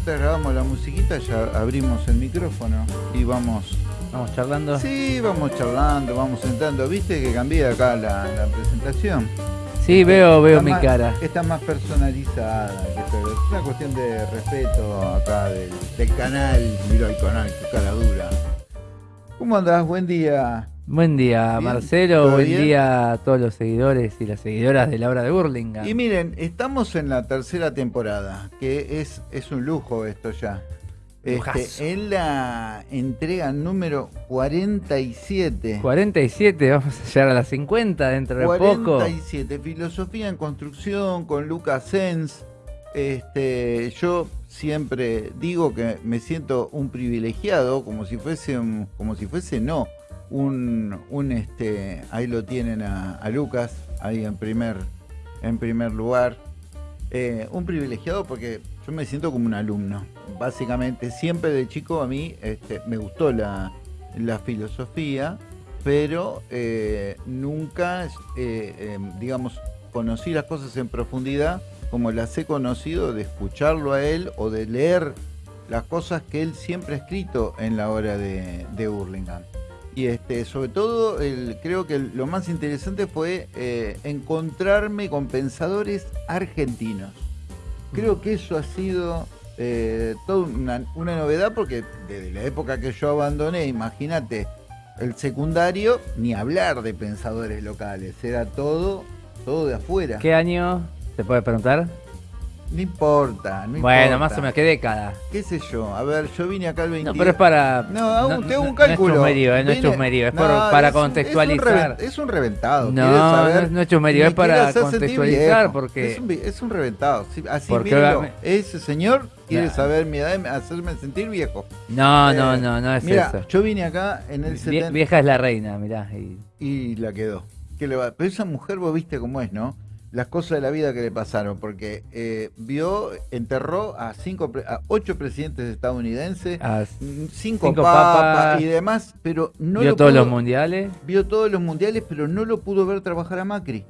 mientras grabamos la musiquita ya abrimos el micrófono y vamos. Vamos charlando. Sí, vamos charlando, vamos sentando. ¿Viste que cambié acá la, la presentación? Sí, veo, veo Está mi más- cara. Está más personalizada. Es una cuestión de respeto acá del, del canal. Mira el canal, qué cara dura. ¿Cómo andás? Buen día. Buen día, Bien, Marcelo. ¿todo Buen bien? día a todos los seguidores y las seguidoras de la obra de Burlingame. Y miren, estamos en la tercera temporada, que es, es un lujo esto ya. Este, en la entrega número 47. 47, vamos a llegar a las 50 dentro de poco. 47, filosofía en construcción con Lucas Sens. Este, yo siempre digo que me siento un privilegiado, como si fuese un, como si fuese no, un, un este, ahí lo tienen a, Lucas, ahí en primer, en primer lugar. Eh, un privilegiado porque yo me siento como un alumno. Básicamente, siempre de chico a mí este, me gustó la, filosofía, pero eh, nunca, eh, eh, digamos, conocí las cosas en profundidad como las he conocido de escucharlo a él o de leer las cosas que él siempre ha escrito en la obra de, de. Y este, sobre todo, el- creo que lo más interesante fue eh, encontrarme con pensadores argentinos. Creo que eso ha sido eh, toda una, una novedad porque desde la época que yo abandoné, imagínate, el secundario, ni hablar de pensadores locales, era todo, todo de afuera. ¿Qué año? ¿Se puede preguntar? No importa, no bueno, importa. más o menos, ¿qué década? ¿Qué sé yo? A ver, yo vine acá el 20. No, pero es para. No, hago un no es cálculo. chusmerío, eh, no es chusmerío, es No, por- para es un- contextualizar. Es un, reven- es un reventado. No, no es- no es chusmerío, Me es para contextualizar, porque- Es un, es un reventado. sí, así Porque mírenlo. va- Ese señor quiere Nah. saber mi edad y hacerme sentir viejo. No, no, Eh, no, no es Mira, eso. yo vine acá en el Vie- 70 vieja es la reina, mirá. y- y la quedó. ¿Qué le va? Pero esa mujer, vos viste cómo es, ¿no? Las cosas de la vida que le pasaron, porque eh, vio, enterró a cinco, a ocho presidentes estadounidenses, mm, cinco, Cinco papas, papas. y demás, pero no vio lo todos pudo- los mundiales, vio todos los mundiales, pero no lo pudo ver trabajar a Macri.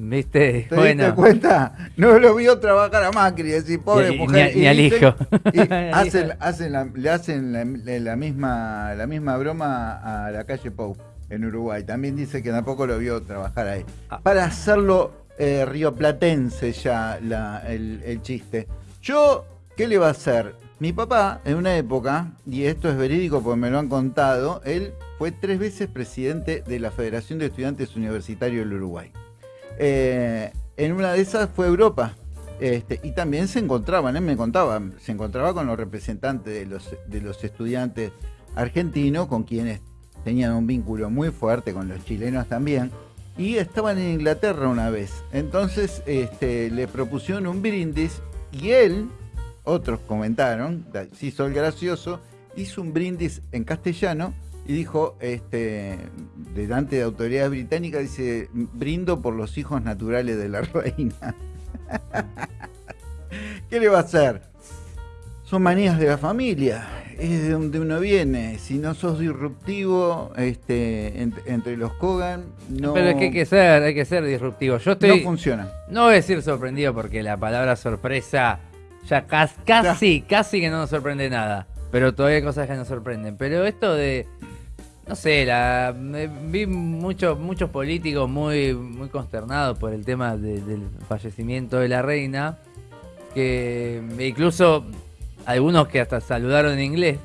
¿viste? ¿Te bueno. diste cuenta? No lo vio trabajar a Macri, decir, pobre Y- y mujer. ni al hijo. y hacen, hacen la- le hacen la, la misma, la misma broma a la calle Pou en Uruguay. También dice que tampoco lo vio trabajar ahí. Ah. Para hacerlo eh, rioplatense ya la- el, el chiste. Yo, ¿qué le va a hacer? Mi papá, en una época, y esto es verídico porque me lo han contado, él fue tres veces presidente de la Federación de Estudiantes Universitarios del Uruguay. Eh, en una de esas fue Europa. Este, y también se encontraban, él me contaba, se encontraba con los representantes de los, de los estudiantes argentinos, con quienes tenían un vínculo muy fuerte, con los chilenos también, y estaban en Inglaterra una vez. Entonces este, le propusieron un brindis y él, otros comentaron, se hizo el gracioso, hizo un brindis en castellano y dijo, este, delante de autoridades británicas, dice, brindo por los hijos naturales de la reina. ¿Qué le va a hacer? Son manías de la familia, es de donde uno viene. Si no sos disruptivo este, ent- entre los Kogan, no, Pero es que hay que ser, hay que ser disruptivo. Yo no estoy, no, funciona. voy a decir sorprendido porque la palabra sorpresa ya cas- casi, casi que no nos sorprende nada. Pero todavía hay cosas que nos sorprenden. Pero esto de, no sé, la, vi muchos muchos políticos muy, muy consternados por el tema de- del fallecimiento de la reina, que incluso algunos que hasta saludaron en inglés.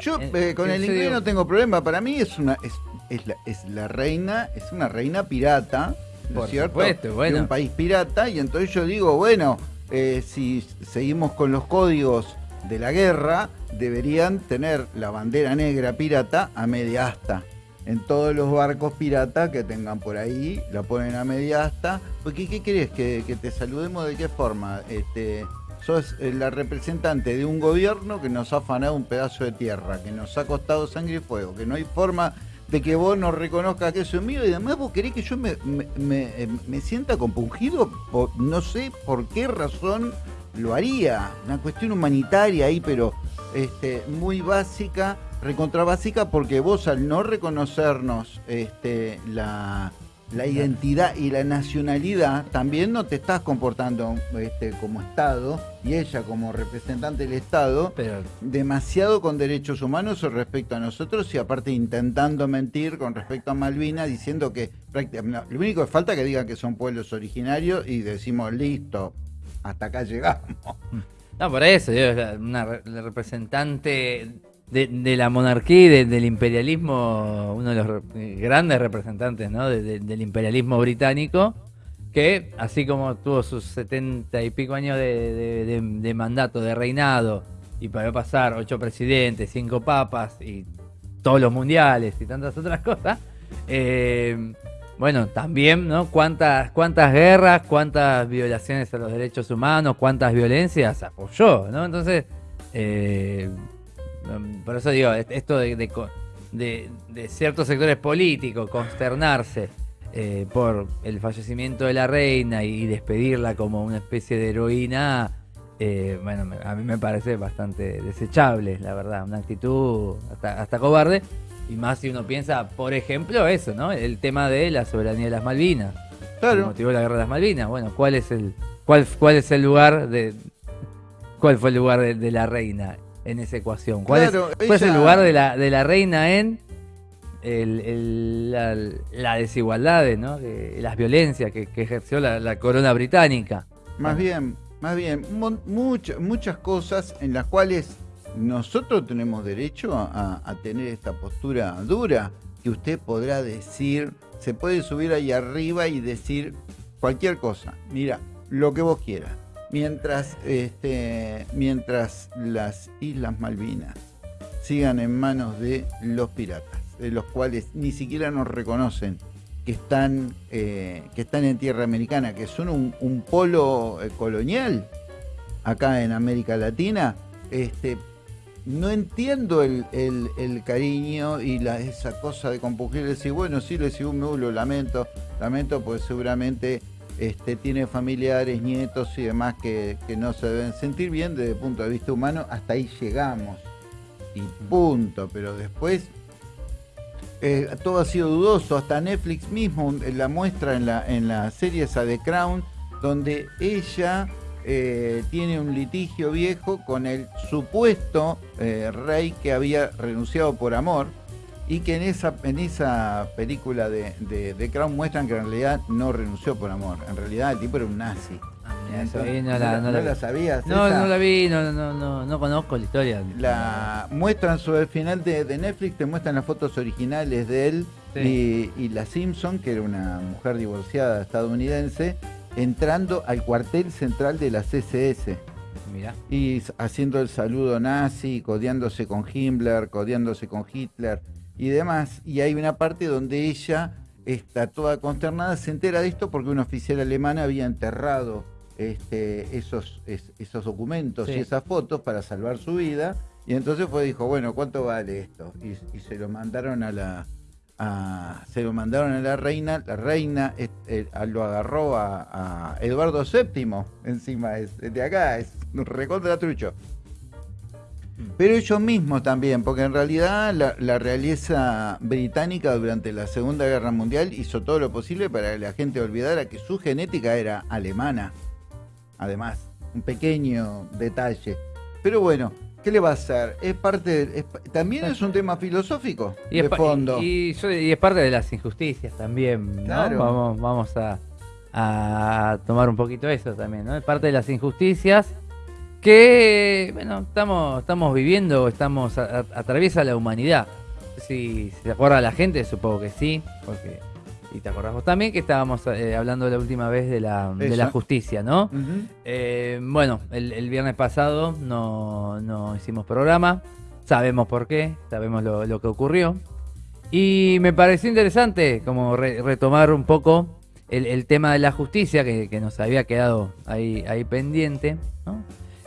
Yo Eh, con el serio. inglés no tengo problema. Para mí es una es, es la, es la reina, es una reina pirata, ¿no Por es cierto? supuesto, bueno. De un país pirata y entonces yo digo, bueno, eh, si seguimos con los códigos de la guerra, deberían tener la bandera negra pirata a media asta. En todos los barcos piratas que tengan por ahí, la ponen a media asta. Porque, ¿qué querés? ¿Que, que te saludemos de qué forma? Este, sos eh, la representante de un gobierno que nos ha afanado un pedazo de tierra, que nos ha costado sangre y fuego, que no hay forma de que vos nos reconozcas que eso es mío y además vos querés que yo me, me, eh, sienta compungido, no sé por qué razón lo haría, una cuestión humanitaria ahí, pero este, muy básica, recontra básica, porque vos al no reconocernos este, la, la identidad y la nacionalidad, también no te estás comportando este, como Estado y ella como representante del Estado Pero demasiado con derechos humanos respecto a nosotros y aparte intentando mentir con respecto a Malvinas diciendo que prácticamente lo único que falta es que digan que son pueblos originarios y decimos listo, hasta acá llegamos. No, por eso, una la representante de, la monarquía y de- del imperialismo, uno de los re- grandes representantes ¿no? de- de- del imperialismo británico, que así como tuvo sus setenta y pico años de, mandato, de reinado, y para pasar ocho presidentes, cinco papas y todos los mundiales y tantas otras cosas, eh, bueno, también, ¿no? ¿Cuántas, cuántas guerras, cuántas violaciones a los derechos humanos, cuántas violencias apoyó, ¿no? Entonces, eh, por eso digo, est- esto de, de co- de- de ciertos sectores políticos consternarse eh, por el fallecimiento de la reina y despedirla como una especie de heroína, eh, bueno, me- a mí me parece bastante desechable, la verdad, una actitud hasta, hasta cobarde. Y más si uno piensa, por ejemplo, eso, ¿no? El tema de la soberanía de las Malvinas. El Claro, motivo de la guerra de las Malvinas. Bueno, ¿cuál es el, cuál, cuál es el lugar de, cuál fue el lugar de, de la reina en esa ecuación? ¿Cuál, Claro, es, cuál es el lugar de la, de la reina en el- el- la, la desigualdad, ¿no? Que- las violencias que, que ejerció la, la corona británica? más bien, más bien, mon- mucho- muchas cosas en las cuales nosotros tenemos derecho a, a tener esta postura dura, que usted podrá decir, se puede subir ahí arriba y decir cualquier cosa. Mira, lo que vos quieras. Mientras, este, mientras las Islas Malvinas sigan en manos de los piratas, de los cuales ni siquiera nos reconocen que están, eh, que están en tierra americana, que son un, un polo eh, colonial acá en América Latina, este, no entiendo el, cariño y esa cosa de compugir, decir, bueno, sí, le sigo me lo lamento, lamento, pues seguramente este, tiene familiares, nietos y demás que, que no se deben sentir bien desde el punto de vista humano, hasta ahí llegamos. Y punto, pero después eh, todo ha sido dudoso, hasta Netflix mismo eh, la muestra en la, en la serie esa de Crown, donde ella eh, tiene un litigio viejo con el supuesto eh, rey que había renunciado por amor y que en esa, en esa película de, de, de Crown muestran que en realidad no renunció por amor, en realidad el tipo era un nazi. Entonces, ¿No, no la- no la sabías? No, esa? no la vi, no, no, no, no conozco la historia. la muestran sobre el final de, de Netflix, te muestran las fotos originales de él Sí. y, y la Simpson, que era una mujer divorciada estadounidense, entrando al cuartel central de la CSS Mira. y haciendo el saludo nazi, codeándose con Himmler, codeándose con Hitler y demás. Y hay una parte donde ella está toda consternada, se entera de esto porque un oficial alemán había enterrado este, esos, es- esos documentos Sí. y esas fotos para salvar su vida. Y entonces fue dijo, bueno, ¿cuánto vale esto? Y, y se lo mandaron a la a- se lo mandaron a la reina, la reina eh, eh, lo agarró a, a Eduardo VII, encima es de acá, es un recontra trucho. Pero ellos mismos también, porque en realidad la, la realeza británica durante la Segunda Guerra Mundial hizo todo lo posible para que la gente olvidara que su genética era alemana. Además, un pequeño detalle. Pero bueno, ¿qué le va a hacer? Es parte, es también es un tema filosófico Y de fondo. y- y es parte de las injusticias también, ¿no? Claro. Vamos, vamos a, a tomar un poquito eso también, ¿no? Es parte de las injusticias que, bueno, estamos, estamos viviendo, estamos, a- a- atraviesa la humanidad. Si se acuerda la gente, supongo que sí, porque, y te acordás vos también que estábamos eh, hablando la última vez de la, de la justicia, ¿no? Eh, bueno, el, el viernes pasado no, no hicimos programa. Sabemos por qué, sabemos lo, lo que ocurrió. Y me pareció interesante como re- retomar un poco el, el tema de la justicia que, que nos había quedado ahí, ahí pendiente. ¿no?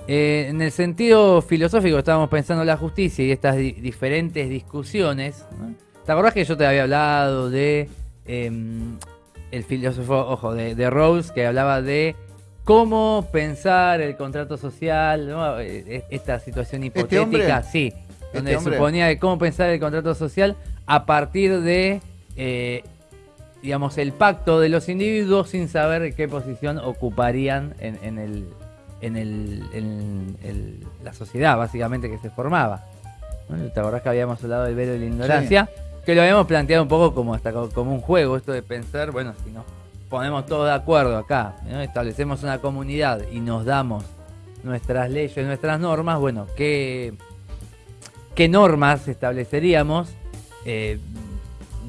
Eh, en el sentido filosófico estábamos pensando en la justicia y estas di- diferentes discusiones. ¿no? ¿Te acordás que yo te había hablado de em, el filósofo, ojo, de, de Rawls, que hablaba de cómo pensar el contrato social, ¿no? Eh, esta situación hipotética, hombre? sí, donde hombre? suponía de cómo pensar el contrato social a partir de eh, digamos, el pacto de los individuos sin saber qué posición ocuparían en, en el, en, el, en el- la sociedad, básicamente, que se formaba. ¿No? ¿Te acordás que habíamos hablado del velo de la ignorancia? Que lo habíamos planteado un poco como hasta co- como un juego, esto de pensar, bueno, si nos ponemos todos de acuerdo acá, ¿no? establecemos una comunidad y nos damos nuestras leyes, nuestras normas, bueno, ¿qué, qué normas estableceríamos eh,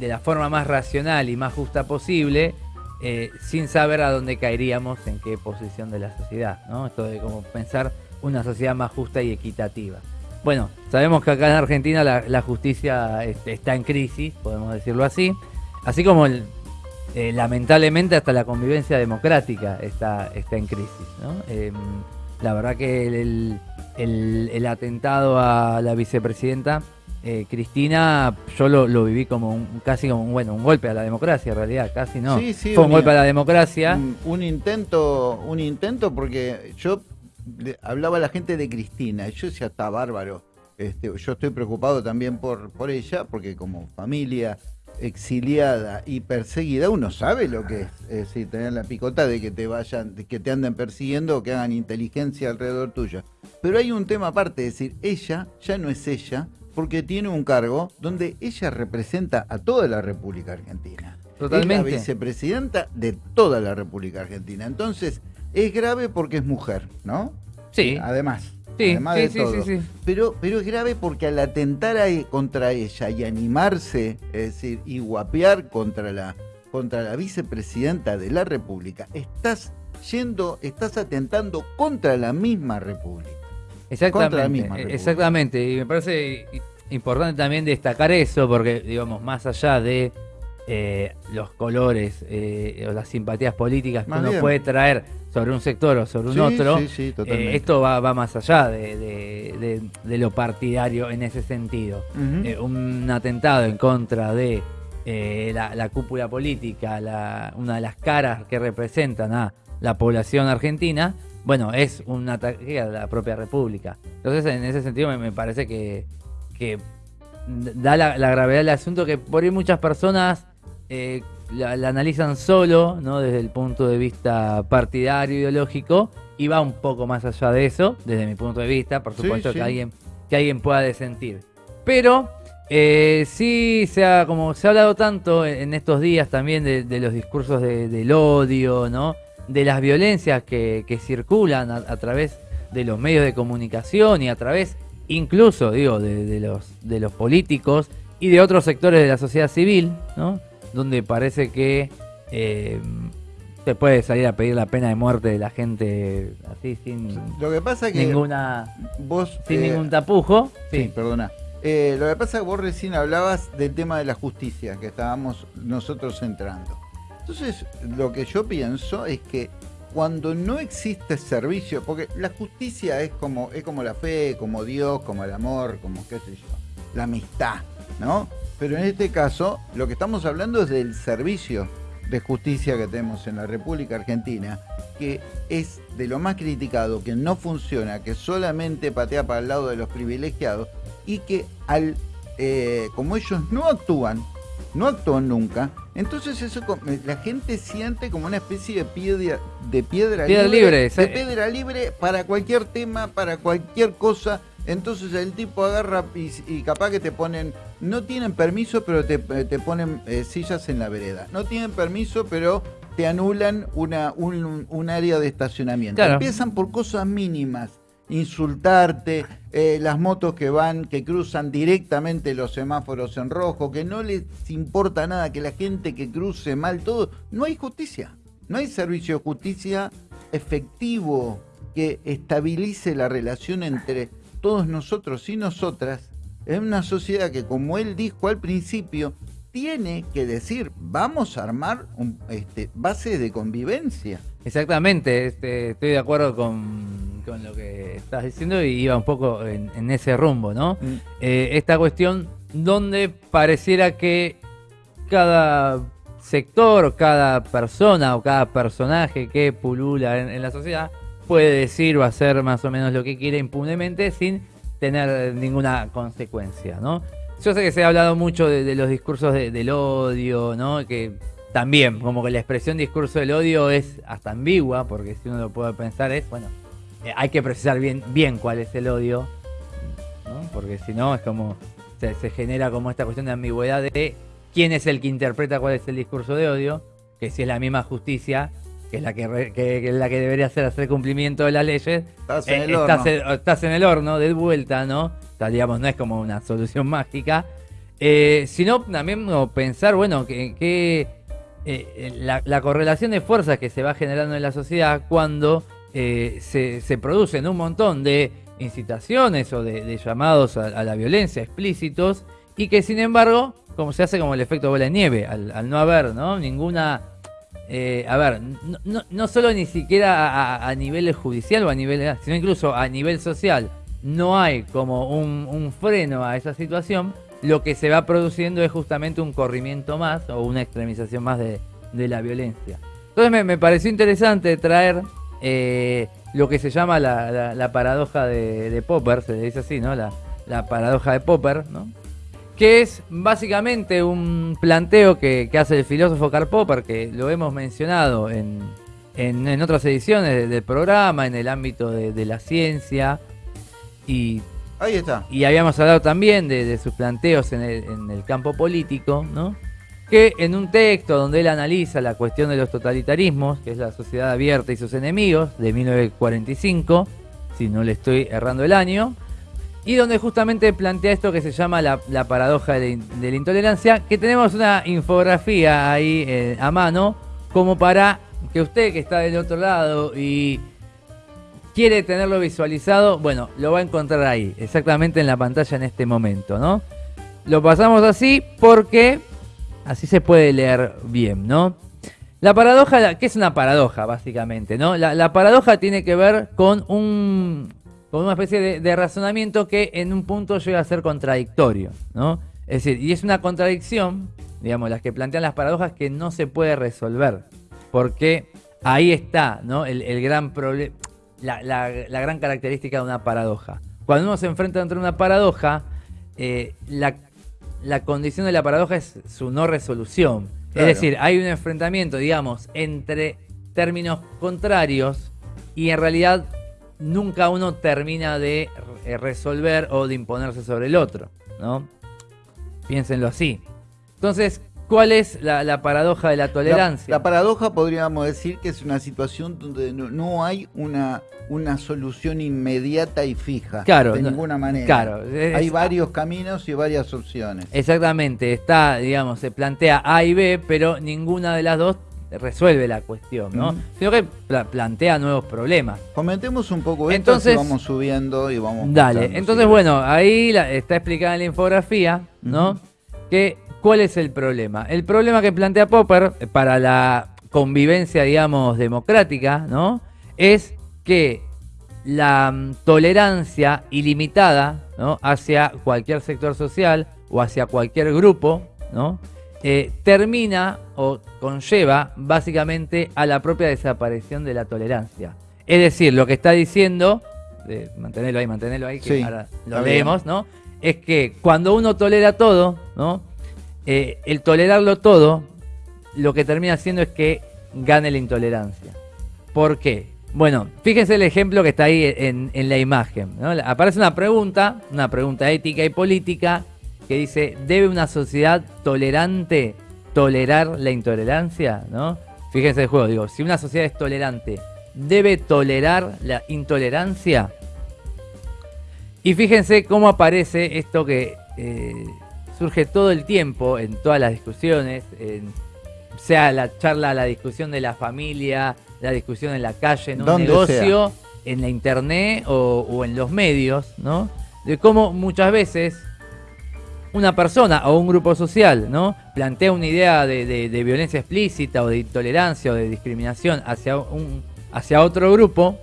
de la forma más racional y más justa posible, eh, sin saber a dónde caeríamos, en qué posición de la sociedad, ¿no? Esto de como pensar una sociedad más justa y equitativa. Bueno, sabemos que acá en Argentina la, justicia este, está en crisis, podemos decirlo así, así como eh, lamentablemente hasta la convivencia democrática está, está en crisis. Em, la verdad que el atentado a la vicepresidenta eh, Cristina, yo lo, lo viví como un, casi como un, bueno, un golpe a la democracia, en realidad, casi no. Sí, sí, Fue un golpe a la democracia. Un, un intento, un intento porque yo hablaba a la gente de Cristina y yo decía, está bárbaro. Este, yo estoy preocupado también por, por ella, porque como familia exiliada y perseguida, uno sabe lo que es, es decir, tener la picota de que te vayan, de que te anden persiguiendo o que hagan inteligencia alrededor tuya. Pero hay un tema aparte, es decir, ella ya no es ella, porque tiene un cargo donde ella representa a toda la República Argentina. Totalmente. Es la vicepresidenta de toda la República Argentina. Entonces, es grave porque es mujer, ¿no? Sí. Además. Sí, además sí, de sí, todo. sí, sí. Pero, pero es grave porque al atentar a- e, contra ella y animarse, es decir, y guapear contra la, contra la vicepresidenta de la República, estás yendo, estás atentando contra la misma República. Exactamente, Contra la misma República. exactamente. Y me parece importante también destacar eso, porque, digamos, más allá de eh, los colores eh, o las simpatías políticas que Más uno bien. puede traer sobre un sector o sobre un Sí, otro, sí, sí, totalmente. eh, esto va, va más allá de, de- de- de lo partidario en ese sentido. Eh, un atentado en contra de eh, la, la cúpula política, la- una de las caras que representan a la población argentina, bueno, es un ataque a la propia república. Entonces, en ese sentido, me, me parece que, que da la, la gravedad del asunto que por ahí muchas personas eh, la, la analizan solo, ¿no? Desde el punto de vista partidario, ideológico, y va un poco más allá de eso, desde mi punto de vista, por supuesto sí. que alguien que alguien pueda desentir. Pero eh, sí se ha, como se ha hablado tanto en, en estos días también de, de los discursos de- del odio, ¿no? De las violencias que, que circulan a, a través de los medios de comunicación y a través incluso, digo, de, de los, de los políticos y de otros sectores de la sociedad civil, ¿no? Donde parece que eh, se puede salir a pedir la pena de muerte de la gente así sin Lo que pasa es que ninguna vos... sin eh, ningún tapujo. Sí, Sí, perdona. Eh, lo que pasa es que vos recién hablabas del tema de la justicia, que estábamos nosotros entrando. Entonces, lo que yo pienso es que cuando no existe servicio, porque la justicia es como, es como la fe, como Dios, como el amor, como qué sé yo, la amistad, ¿no? Pero en este caso, lo que estamos hablando es del servicio de justicia que tenemos en la República Argentina, que es de lo más criticado, que no funciona, que solamente patea para el lado de los privilegiados y que al eh, como ellos no actúan, no actúan nunca, entonces eso co- la gente siente como una especie de piedra de piedra, Piedra libre, esa- de piedra libre para cualquier tema, para cualquier cosa. Entonces el tipo agarra y, y capaz que te ponen, no tienen permiso, pero te, te ponen eh, sillas en la vereda. No tienen permiso, pero te anulan una, un, un área de estacionamiento. Claro. Empiezan por cosas mínimas. Insultarte, eh, las motos que van, que cruzan directamente los semáforos en rojo, que no les importa nada, que la gente que cruce mal, todo. No hay justicia. No hay servicio de justicia efectivo que estabilice la relación entre todos nosotros y nosotras en una sociedad que, como él dijo al principio, tiene que decir, vamos a armar este, bases de convivencia. exactamente. Este, estoy de acuerdo con, con lo que estás diciendo y iba un poco en, en ese rumbo, ¿no? Eh, esta cuestión donde pareciera que cada sector, cada persona o cada personaje que pulula en, en la sociedad puede decir o hacer más o menos lo que quiere impunemente sin tener ninguna consecuencia, ¿no? Yo sé que se ha hablado mucho de, de los discursos de- del odio, ¿no? Que también, como que la expresión discurso del odio es hasta ambigua, porque si uno lo puede pensar es, bueno, eh, hay que precisar bien, bien cuál es el odio, ¿no? porque si no es como, se, se genera como esta cuestión de ambigüedad de quién es el que interpreta cuál es el discurso de odio, que si es la misma justicia, que es la que, re- que- que es la que debería hacer hacer cumplimiento de las leyes, Estás en eh, el estás, horno. en- estás en el horno de vuelta, ¿no? O sea, digamos, no es como una solución mágica. Eh, sino también como pensar, bueno, que, que, eh, la, la correlación de fuerzas que se va generando en la sociedad cuando eh, se, producen un montón de incitaciones o de, llamados a, la violencia explícitos y que sin embargo, como se hace como el efecto bola de nieve, al, no haber ¿no? ninguna eh, a ver, no, no, solo ni siquiera a, a nivel judicial o a nivel, sino incluso a nivel social, no hay como un, freno a esa situación, lo que se va produciendo es justamente un corrimiento más o una extremización más de, la violencia. Entonces me pareció interesante traer eh, lo que se llama la, la- la paradoja de, de Popper, se le dice así, ¿no? La, la paradoja de Popper, ¿no? que es básicamente un planteo que, que hace el filósofo Karl Popper, que lo hemos mencionado en, en- en otras ediciones de- del programa, en el ámbito de, de la ciencia, y, Ahí está. y habíamos hablado también de, de sus planteos en el, en el campo político, ¿no? Que en un texto donde él analiza la cuestión de los totalitarismos, que es la sociedad abierta y sus enemigos, de 1945, si no le estoy errando el año, y donde justamente plantea esto que se llama la, paradoja de la, in- de la intolerancia, que tenemos una infografía ahí eh, a mano, como para que usted que está del otro lado y quiere tenerlo visualizado, bueno, lo va a encontrar ahí, exactamente en la pantalla en este momento, ¿no? Lo pasamos así porque así se puede leer bien, ¿no? La paradoja, ¿qué es una paradoja básicamente, no? La, paradoja tiene que ver con un con una especie de, razonamiento que en un punto llega a ser contradictorio, ¿no? Es decir, y es una contradicción, digamos, las que plantean las paradojas que no se puede resolver, porque ahí está, ¿no? El, gran problema, la, la- la gran característica de una paradoja. Cuando uno se enfrenta ante una paradoja, eh, la, la condición de la paradoja es su no resolución. Claro. Es decir, hay un enfrentamiento, digamos, entre términos contrarios y en realidad nunca uno termina de eh, resolver o de imponerse sobre el otro, ¿no? Piénsenlo así. Entonces, ¿cuál es la, la paradoja de la tolerancia? la paradoja podríamos decir que es una situación donde no, no hay una, una solución inmediata y fija. Claro, De no- ninguna manera. claro, es- hay varios caminos y varias opciones. Exactamente, está, digamos, se plantea A y B, pero ninguna de las dos resuelve la cuestión, ¿no? Sino que pla- plantea nuevos problemas. Comentemos un poco esto, Entonces- así vamos subiendo y vamos. Dale, entonces sí. bueno, ahí la- está explicada en la infografía, ¿no? Que cuál es el problema. El problema que plantea Popper para la convivencia, digamos, democrática, ¿no? Es que la mm, tolerancia ilimitada, ¿no? Hacia cualquier sector social o hacia cualquier grupo, ¿no? Eh, termina o conlleva básicamente a la propia desaparición de la tolerancia. Es decir, lo que está diciendo, eh, mantenerlo ahí, mantenerlo ahí, que Sí, ahora lo bien. leemos, ¿no? Es que cuando uno tolera todo, ¿no? Eh, el tolerarlo todo, lo que termina haciendo es que gane la intolerancia. ¿Por qué? Bueno, fíjense el ejemplo que está ahí en, la imagen. ¿no? Aparece una pregunta, una pregunta ética y política, que dice, ¿debe una sociedad tolerante tolerar la intolerancia? ¿no? Fíjense el juego, digo, si una sociedad es tolerante, ¿debe tolerar la intolerancia? Y fíjense cómo aparece esto que eh, surge todo el tiempo en todas las discusiones, en- sea la charla, la discusión de la familia, la discusión en la calle, en un negocio, en la internet o, o en los medios, ¿no? De cómo muchas veces una persona o un grupo social, ¿no? Plantea una idea de, de- de violencia explícita o de intolerancia o de discriminación hacia, un, hacia otro grupo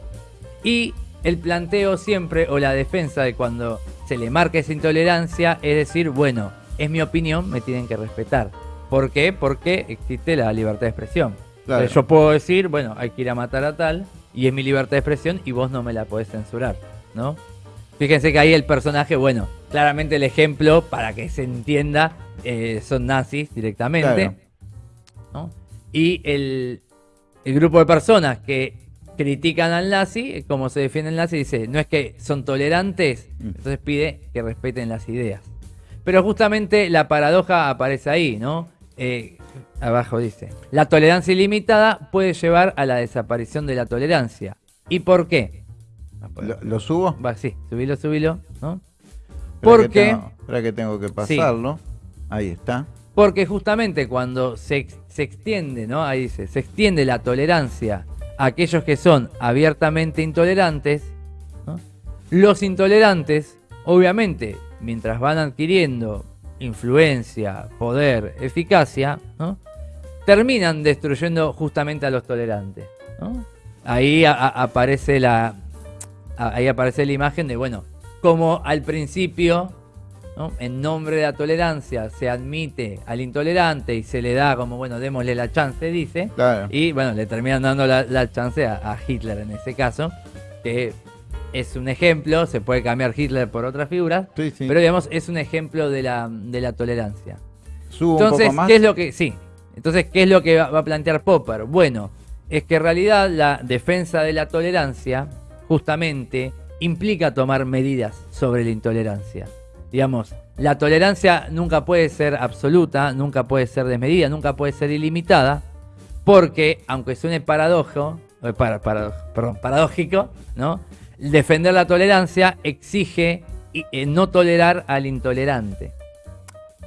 y el planteo siempre o la defensa de cuando se le marca esa intolerancia es decir, bueno, es mi opinión, me tienen que respetar. ¿Por qué? Porque existe la libertad de expresión. Claro. Yo puedo decir, bueno, hay que ir a matar a tal y es mi libertad de expresión y vos no me la podés censurar, ¿no? Fíjense que ahí el personaje, bueno, claramente el ejemplo, para que se entienda, eh, son nazis directamente. Claro. ¿no? Y el, el grupo de personas que critican al nazi, como se defiende el nazi, dice, no es que son tolerantes, Mm. entonces pide que respeten las ideas. Pero justamente la paradoja aparece ahí, ¿no? Eh, abajo dice, la tolerancia ilimitada puede llevar a la desaparición de la tolerancia. ¿Y por qué? ¿Lo, lo subo? Va, sí, subilo, subilo, ¿no? Espera que Porque, tengo- espera que tengo que pasarlo. Ahí está. porque justamente cuando se, se extiende, ¿no? Ahí dice, se extiende la tolerancia a aquellos que son abiertamente intolerantes, ¿no? los intolerantes, obviamente, mientras van adquiriendo influencia, poder, eficacia, ¿no? terminan destruyendo justamente a los tolerantes. ¿no? Ahí a- a- aparece la a- ahí aparece la imagen de, bueno, como al principio, ¿no? en nombre de la tolerancia, se admite al intolerante y se le da como, bueno, démosle la chance, dice, Claro. y bueno, le terminan dando la, la chance a, a Hitler en ese caso, que es un ejemplo, se puede cambiar Hitler por otras figuras, Sí, sí. pero digamos, es un ejemplo de la, de la tolerancia. Subo un Entonces, poco más. ¿qué es lo que sí? Entonces, ¿qué es lo que va, va a plantear Popper? Bueno, es que en realidad la defensa de la tolerancia justamente implica tomar medidas sobre la intolerancia. Digamos, la tolerancia nunca puede ser absoluta, nunca puede ser desmedida, nunca puede ser ilimitada, porque aunque suene paradojo, eh, para- para- perdón, paradójico, ¿no? Defender la tolerancia exige eh, no tolerar al intolerante.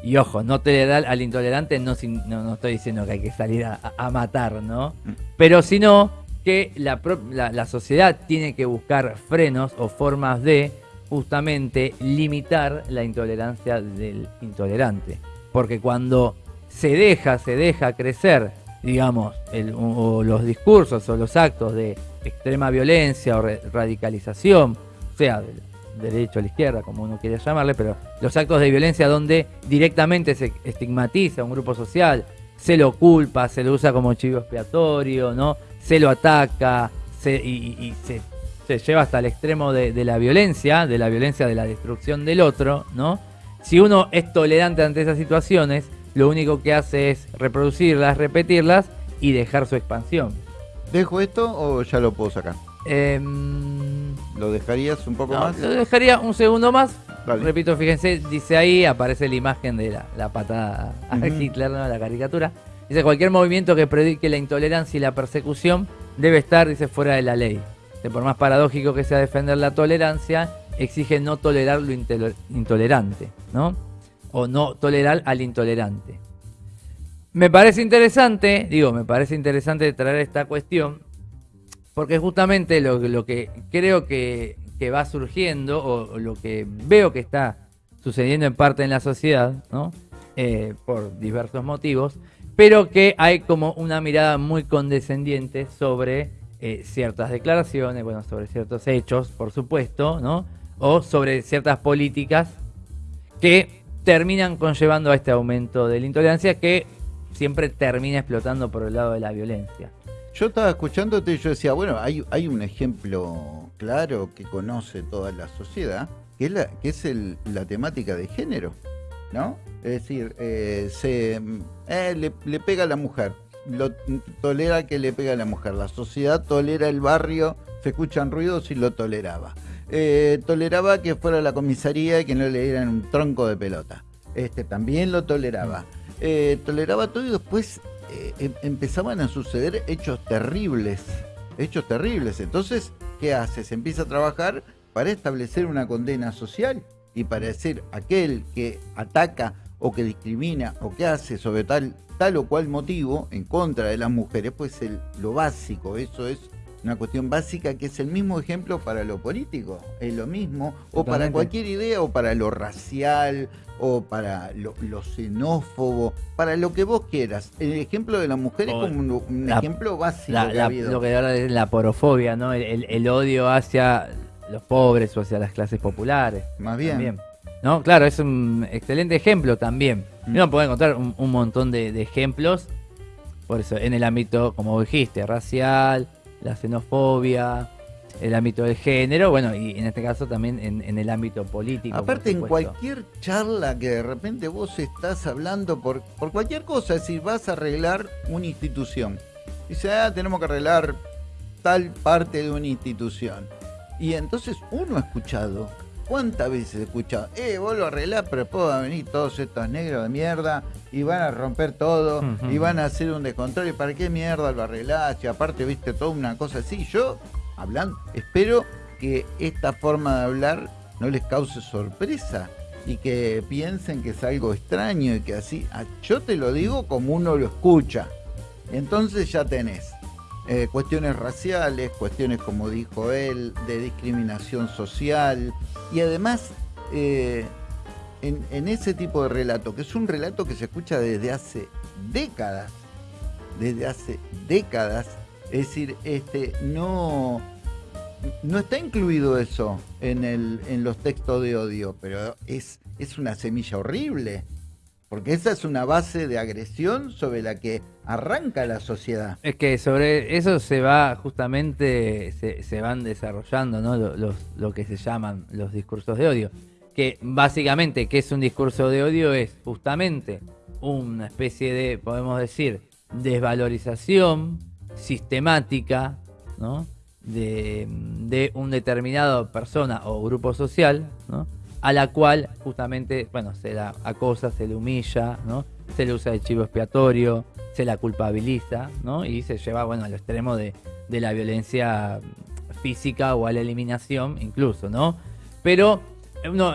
Y ojo, no tolerar al intolerante no, no, no estoy diciendo que hay que salir a, matar, ¿no? Pero sino que la, pro- la- la sociedad tiene que buscar frenos o formas de justamente limitar la intolerancia del intolerante. Porque cuando se deja, se deja crecer, digamos, el- o los discursos o los actos de extrema violencia o radicalización, sea del derecho a la izquierda, como uno quiera llamarle, pero los actos de violencia donde directamente se estigmatiza a un grupo social, se lo culpa, se lo usa como chivo expiatorio, ¿no? Se lo ataca, se, y, se lleva hasta el extremo de, de la violencia, de la violencia de la destrucción del otro, ¿no? Si uno es tolerante ante esas situaciones, lo único que hace es reproducirlas, repetirlas y dejar su expansión. ¿Dejo esto o ya lo puedo sacar? Em, ¿Lo dejarías un poco no, más? lo dejaría un segundo más. Repito, fíjense, dice ahí, aparece la imagen de la, la patada a Ujú. Hitler, ¿no? la caricatura. Dice, cualquier movimiento que predique la intolerancia y la persecución debe estar, dice, fuera de la ley. Dice, por más paradójico que sea defender la tolerancia, exige no tolerar lo intolerante, ¿no? O no tolerar al intolerante. Me parece interesante, digo, me parece interesante traer esta cuestión, porque justamente lo, que creo que, que va surgiendo, o, o lo que veo que está sucediendo en parte en la sociedad, ¿no? Eh, por diversos motivos, pero que hay como una mirada muy condescendiente sobre eh, ciertas declaraciones, bueno, sobre ciertos hechos, por supuesto, ¿no? O sobre ciertas políticas que terminan conllevando a este aumento de la intolerancia que siempre termina explotando por el lado de la violencia. Yo estaba escuchándote y yo decía, bueno, hay, un ejemplo claro que conoce toda la sociedad, que es la, que es la temática de género, ¿no? Es decir, eh, se, eh, le, le pega a la mujer, lo tolera que le pega a la mujer, la sociedad tolera el barrio, se escuchan ruidos y lo toleraba. Eh, toleraba que fuera a la comisaría y que no le dieran un tronco de pelota. Este también lo toleraba. Eh, toleraba todo y después eh, em- empezaban a suceder hechos terribles. Hechos terribles. Entonces, ¿qué hace? Se empieza a trabajar para establecer una condena social y para decir aquel que ataca o que discrimina o que hace sobre tal, tal o cual motivo en contra de las mujeres, pues lo básico, eso es una cuestión básica que es el mismo ejemplo para lo político, es lo mismo, o para cualquier idea, o para lo racial, o para lo, lo xenófobo, para lo que vos quieras. El ejemplo de la mujer es como un, un la- ejemplo básico La- que la- ha habido. lo que ahora es la porofobia, ¿no? El, el- el odio hacia los pobres o hacia las clases populares. Más bien. También. ¿No? Claro, es un excelente ejemplo también. Mm. Uno puede encontrar un, un montón de, de ejemplos, por eso, en el ámbito, como dijiste, racial, la xenofobia, el ámbito del género, bueno, y en este caso también en, el ámbito político. Aparte, en cualquier charla que de repente vos estás hablando por, por cualquier cosa, es decir, vas a arreglar una institución. Dice, ah, tenemos que arreglar tal parte de una institución. Y entonces uno ha escuchado, ¿cuántas veces he escuchado? Eh, vos lo arreglás, pero después van a venir todos estos negros de mierda y van a romper todo y van a hacer un descontrol. ¿Y para qué mierda lo arreglás? Y aparte, viste, toda una cosa así. Yo hablando. Espero que esta forma de hablar no les cause sorpresa y que piensen que es algo extraño y que así, ah, yo te lo digo como uno lo escucha. Entonces ya tenés eh, cuestiones raciales, cuestiones como dijo él, de discriminación social y además eh, en, en ese tipo de relato, que es un relato que se escucha desde hace décadas, desde hace décadas, es decir, este, no, no está incluido eso en, el, en los textos de odio, pero es, es una semilla horrible. Porque esa es una base de agresión sobre la que arranca la sociedad. Es que sobre eso se va justamente, se, van desarrollando ¿no? los, lo que se llaman los discursos de odio. Que básicamente, ¿qué es un discurso de odio? Es justamente una especie de, podemos decir, desvalorización sistemática, ¿no? De, de un determinado persona o grupo social, ¿no? a la cual justamente, bueno, se la acosa, se le humilla, ¿no? se le usa de chivo expiatorio, se la culpabiliza, ¿no? y se lleva, bueno, al extremo de, de la violencia física o a la eliminación incluso, ¿no? Pero no,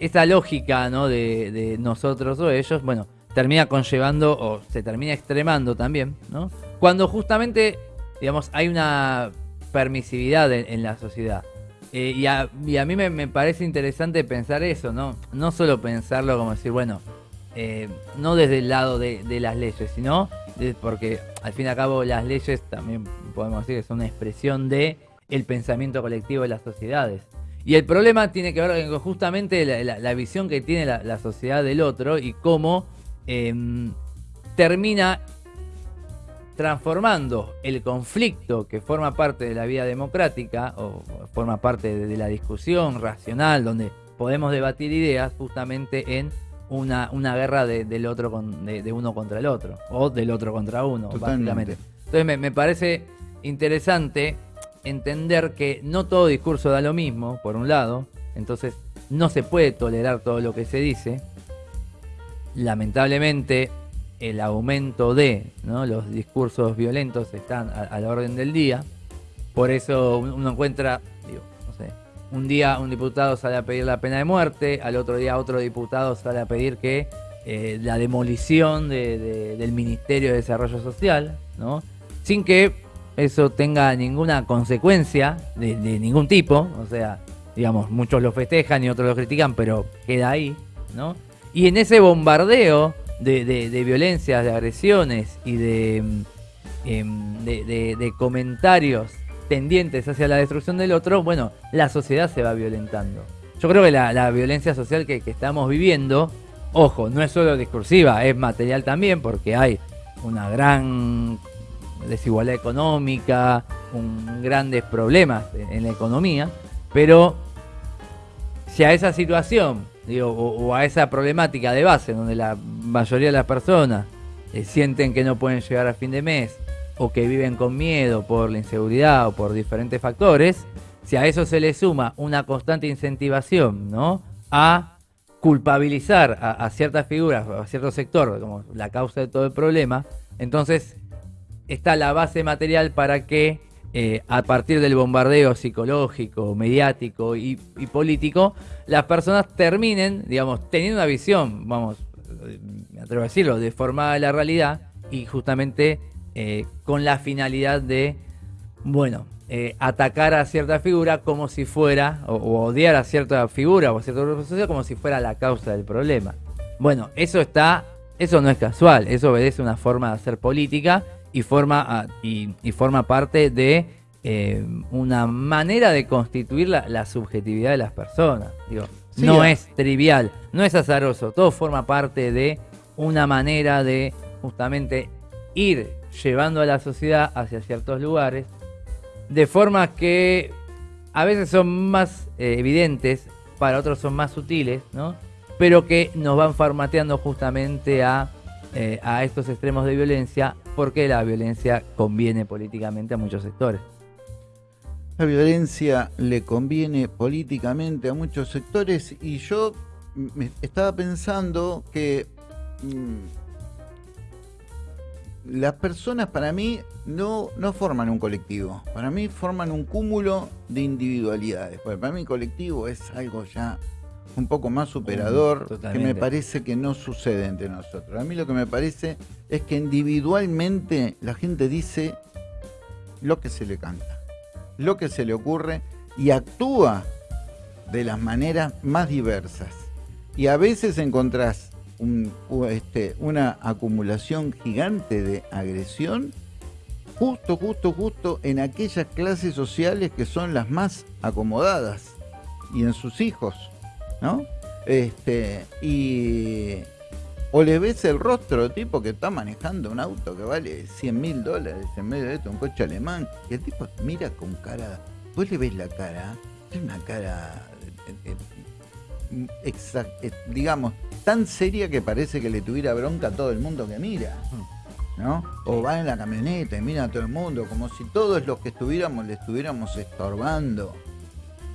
esa lógica, ¿no? De, de nosotros o ellos, bueno, termina conllevando o se termina extremando también, ¿no? Cuando justamente, digamos, hay una permisividad en, la sociedad. Eh, y, a, mí me, parece interesante pensar eso, ¿no? No solo pensarlo como decir, bueno, eh, no desde el lado de, las leyes, sino porque al fin y al cabo las leyes también podemos decir que son una expresión de el pensamiento colectivo de las sociedades. Y el problema tiene que ver con justamente la, visión que tiene la, sociedad del otro y cómo em, termina transformando el conflicto que forma parte de la vida democrática o forma parte de la discusión racional donde podemos debatir ideas justamente en una, una guerra de, del otro de, uno contra el otro o del otro contra uno básicamente. Entonces me, me parece interesante entender que no todo discurso da lo mismo por un lado. Entonces no se puede tolerar todo lo que se dice. Lamentablemente el aumento de los discursos violentos están a, la orden del día. Por eso uno encuentra, un día un diputado sale a pedir la pena de muerte, al otro día otro diputado sale a pedir que eh, la demolición del Ministerio de Desarrollo Social, ¿no? sin que eso tenga ninguna consecuencia de, de ningún tipo, o sea, digamos, muchos lo festejan y otros lo critican, pero queda ahí, ¿no? Y en ese bombardeo de, violencias, de agresiones y em, de, de, comentarios tendientes hacia la destrucción del otro, bueno, la sociedad se va violentando. Yo creo que la, violencia social que, estamos viviendo, ojo, no es solo discursiva, es material también, porque hay una gran desigualdad económica, un, grandes problemas en la economía, pero si a esa situación digo, o, a esa problemática de base donde la mayoría de las personas eh, sienten que no pueden llegar a fin de mes o que viven con miedo por la inseguridad o por diferentes factores, si a eso se le suma una constante incentivación ¿no? a culpabilizar a, ciertas figuras, a cierto sector, como la causa de todo el problema, entonces está la base material para que eh, a partir del bombardeo psicológico, mediático y, político, las personas terminen, digamos, teniendo una visión, vamos, me atrevo a decirlo, deformada de la realidad y justamente eh, con la finalidad de, bueno, eh, atacar a cierta figura como si fuera, o, odiar a cierta figura o a cierto grupo social como si fuera la causa del problema. Bueno, eso está, eso no es casual, eso obedece a una forma de hacer política y forma, y, forma parte de eh, una manera de constituir la, subjetividad de las personas. Digo, no es trivial, no es azaroso, todo forma parte de una manera de justamente ir llevando a la sociedad hacia ciertos lugares, de forma que a veces son más eh, evidentes, para otros son más sutiles, ¿no? Pero que nos van formateando justamente a, eh, a estos extremos de violencia, porque la violencia conviene políticamente a muchos sectores. La violencia le conviene políticamente a muchos sectores y yo me estaba pensando que mm, las personas para mí no, no forman un colectivo, para mí forman un cúmulo de individualidades. para mí colectivo es algo ya un poco más superador, que me parece que no sucede entre nosotros. A mí lo que me parece es que individualmente la gente dice lo que se le canta lo que se le ocurre y actúa de las maneras más diversas. Y a veces encontrás este, una acumulación gigante de agresión justo, justo, justo en aquellas clases sociales que son las más acomodadas y en sus hijos, ¿no? Este, y, o le ves el rostro tipo que está manejando un auto que vale 100 mil dólares en medio de esto, un coche alemán, y el tipo mira con cara, vos le ves la cara, es una cara, eh, eh, eh, digamos, tan seria que parece que le tuviera bronca a todo el mundo que mira. ¿no? O va en la camioneta y mira a todo el mundo, como si todos los que estuviéramos le estuviéramos estorbando.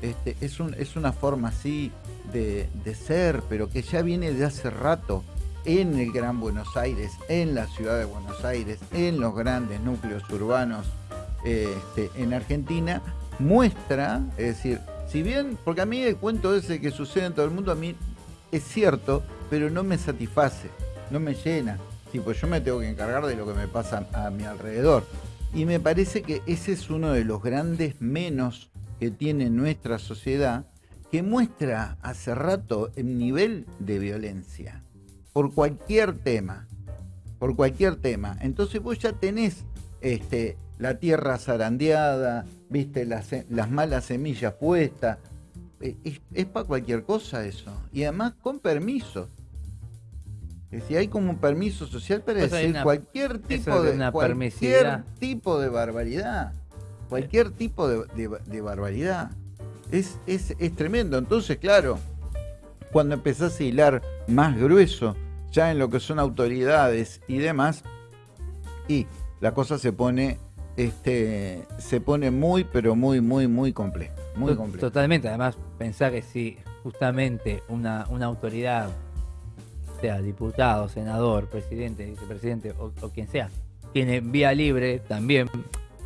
Este, es, un, es una forma así de, de ser, pero que ya viene de hace rato en el Gran Buenos Aires, en la ciudad de Buenos Aires, en los grandes núcleos urbanos este, en Argentina, muestra, es decir, si bien, porque a mí el cuento ese que sucede en todo el mundo, a mí es cierto, pero no me satisface, no me llena. Tipo, yo me tengo que encargar de lo que me pasa a mi alrededor. Y me parece que ese es uno de los grandes menos que tiene nuestra sociedad, que muestra hace rato el nivel de violencia por cualquier tema, por cualquier tema. Entonces vos ya tenés este, la tierra zarandeada, viste las, las malas semillas puestas. Eh, es, para cualquier cosa eso. Y además con permiso. Es decir, hay como un permiso social para pues decir cualquier tipo de, cualquier tipo de barbaridad. Cualquier tipo de, barbaridad. Es, es, es tremendo. Entonces, claro, cuando empezás a hilar más grueso, ya en lo que son autoridades y demás, y la cosa se pone, este, se pone muy, pero muy, muy, muy compleja. Muy Totalmente, además pensar que si justamente una, una autoridad, sea diputado, senador, presidente, vicepresidente o, quien sea, tiene vía libre también,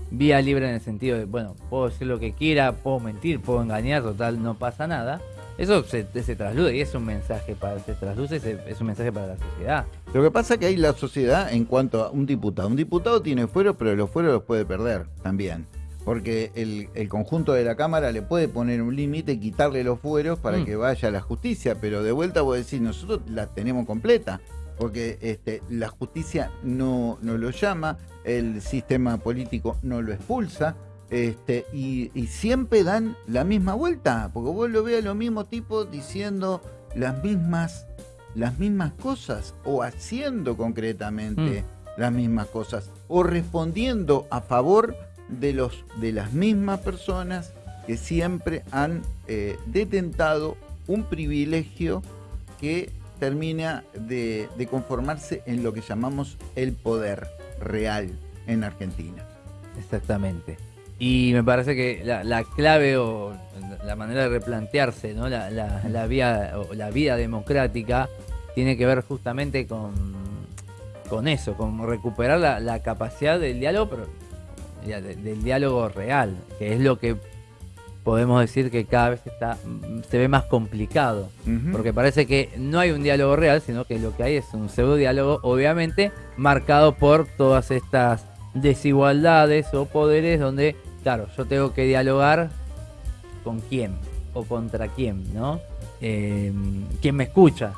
vía libre en el sentido de, bueno, puedo decir lo que quiera, puedo mentir, puedo engañar, total, no pasa nada eso se, se y es un mensaje para, se trasluce, es un mensaje para la sociedad. Lo que pasa es que hay la sociedad en cuanto a un diputado. Un diputado tiene fueros, pero los fueros los puede perder también. Porque el, conjunto de la Cámara le puede poner un límite y quitarle los fueros para mm. que vaya a la justicia. Pero de vuelta voy a decir, nosotros la tenemos completa. Porque este, la justicia no, no lo llama, el sistema político no lo expulsa este, y, siempre dan la misma vuelta, porque vos lo veas los mismos tipos diciendo las mismas, las mismas cosas o haciendo concretamente mm. las mismas cosas o respondiendo a favor de, los, de las mismas personas que siempre han eh, detentado un privilegio que termina de conformarse en lo que llamamos el poder real en Argentina. Exactamente. Y me parece que la, clave o la manera de replantearse ¿no? la, la, vía, o la vida democrática tiene que ver justamente con, con eso, con recuperar la, capacidad del diálogo, del, diálogo real, que es lo que podemos decir que cada vez está se ve más complicado, porque parece que no hay un diálogo real, sino que lo que hay es un pseudo diálogo, obviamente marcado por todas estas desigualdades o poderes donde claro, yo tengo que dialogar con quién o contra quién, ¿no? Eh, ¿Quién me escucha?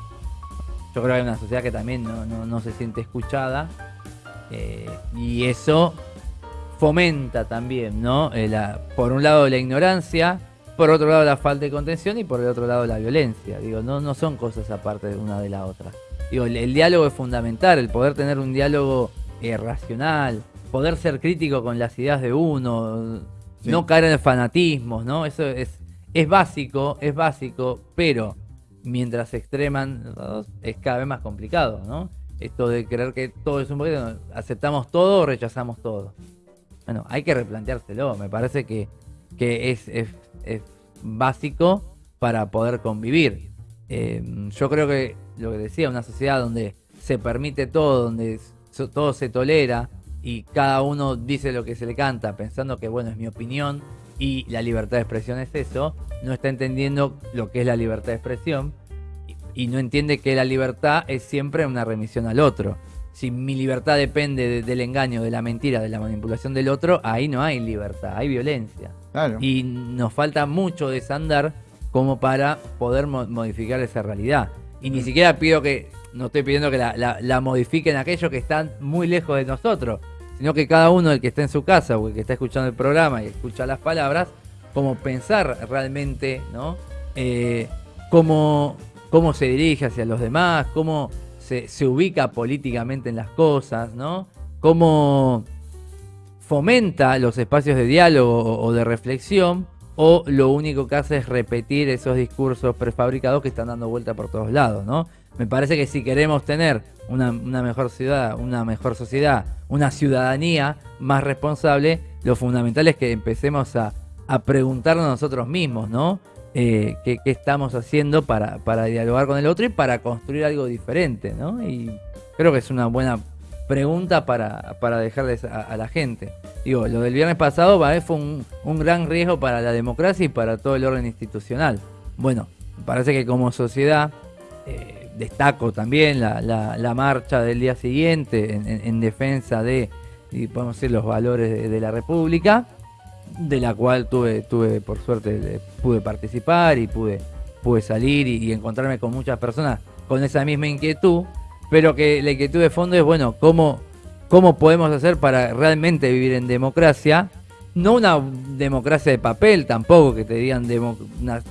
Yo creo que hay una sociedad que también no, se siente escuchada eh, y eso fomenta también, ¿no? Eh, por un lado la ignorancia, por otro lado la falta de contención y por el otro lado la violencia. Digo, no, no son cosas aparte de una de la otra. Digo, el, diálogo es fundamental, el poder tener un diálogo racional, poder ser crítico con las ideas de uno, no caer en el fanatismo, ¿no? Eso es, es básico, es básico, pero mientras se extreman es cada vez más complicado, ¿no? Esto de creer que todo es un poquito, aceptamos todo o rechazamos todo. Bueno, hay que replanteárselo, me parece que, que es, básico para poder convivir. Eh, yo creo que lo que decía, una sociedad donde se permite todo, donde todo se tolera y cada uno dice lo que se le canta pensando que bueno es mi opinión y la libertad de expresión es eso, no está entendiendo lo que es la libertad de expresión y, no entiende que la libertad es siempre una remisión al otro. Si mi libertad depende del engaño, de la mentira, de la manipulación del otro, ahí no hay libertad, hay violencia. Y nos falta mucho desandar como para poder modificar esa realidad. Y ni siquiera pido que no estoy pidiendo que la, modifiquen aquellos que están muy lejos de nosotros, sino que cada uno, el que está en su casa o el que está escuchando el programa y escucha las palabras, como pensar realmente, ¿no? Eh, cómo, cómo se dirige hacia los demás, cómo se, ubica políticamente en las cosas, ¿no? Cómo fomenta los espacios de diálogo o de reflexión, o lo único que hace es repetir esos discursos prefabricados que están dando vuelta por todos lados, ¿no? Me parece que si queremos tener una, mejor ciudad, una mejor sociedad, una ciudadanía más responsable, lo fundamental es que empecemos a, preguntarnos nosotros mismos, ¿no? Eh, ¿qué, estamos haciendo para, dialogar con el otro y para construir algo diferente, ¿no? Y creo que es una buena pregunta para, dejarles a, la gente. Digo, lo del viernes pasado fue un, un gran riesgo para la democracia y para todo el orden institucional. Bueno, parece que como sociedad eh, destaco también la, marcha del día siguiente en, defensa de, y podemos decir, los valores de, la República, de la cual tuve, tuve por suerte, pude participar y pude, pude salir y, encontrarme con muchas personas con esa misma inquietud, pero que la inquietud de fondo es, bueno, ¿cómo, cómo podemos hacer para realmente vivir en democracia? no una democracia de papel tampoco, que te digan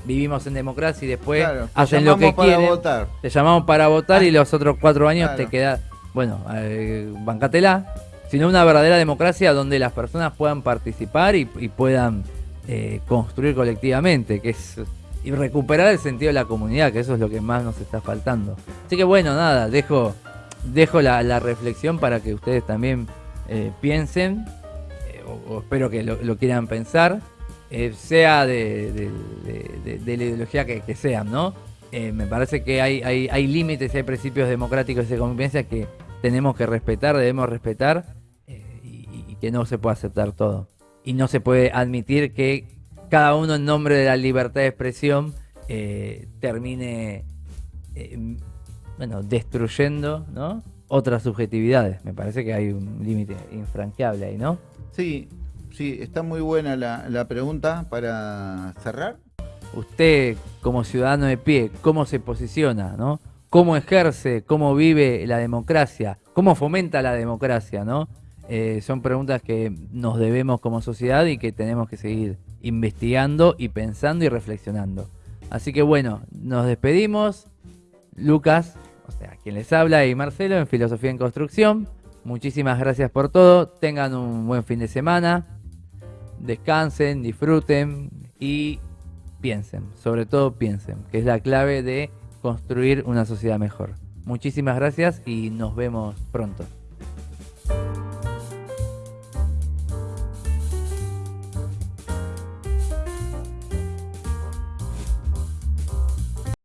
vivimos en democracia y después hacen lo que quieren. Votar. Te llamamos para votar y ah. los otros cuatro años te quedas, bueno, eh, bancatela, sino una verdadera democracia donde las personas puedan participar y, puedan eh, construir colectivamente, que es y recuperar el sentido de la comunidad, que eso es lo que más nos está faltando. Así que bueno, nada, dejo, dejo la, reflexión para que ustedes también eh, piensen o, espero que lo, quieran pensar, eh, sea de, la ideología que, sean, ¿no? Eh, me parece que hay, hay, límites, hay principios democráticos de convivencia que tenemos que respetar, debemos respetar eh, y, que no se puede aceptar todo. Y no se puede admitir que cada uno en nombre de la libertad de expresión termine bueno, destruyendo ¿no? otras subjetividades. Me parece que hay un límite infranqueable ahí, ¿no? Sí, sí, está muy buena la, pregunta para cerrar. Usted, como ciudadano de pie, ¿cómo se posiciona, no? ¿Cómo ejerce, cómo vive la democracia? ¿Cómo fomenta la democracia, no? Eh, son preguntas que nos debemos como sociedad y que tenemos que seguir investigando y pensando y reflexionando. Así que bueno, nos despedimos. Lucas, o sea, quien les habla, y Marcelo en Filosofía en Construcción. Muchísimas gracias por todo. Tengan un buen fin de semana. Descansen, disfruten y piensen. Sobre todo piensen, que es la clave de construir una sociedad mejor. Muchísimas gracias y nos vemos pronto.